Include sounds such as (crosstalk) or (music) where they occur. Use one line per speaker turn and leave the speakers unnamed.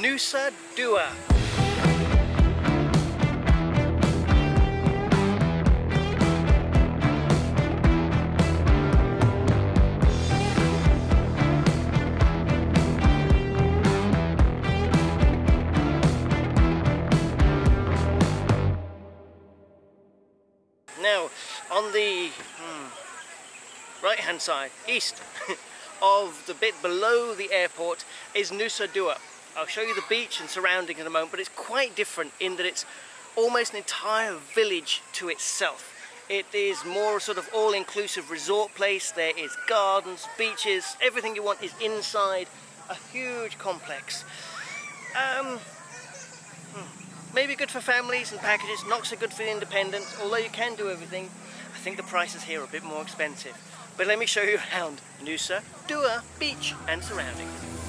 Nusa Dua. Now, on the hmm, right hand side, east (laughs) of the bit below the airport is Nusa Dua. I'll show you the beach and surroundings in a moment, but it's quite different in that it's almost an entire village to itself. It is more sort of all-inclusive resort place. There is gardens, beaches, everything you want is inside a huge complex. Um, hmm, maybe good for families and packages, not so good for the independents, although you can do everything. I think the prices here are a bit more expensive. But let me show you around Nusa Dua Beach and surroundings.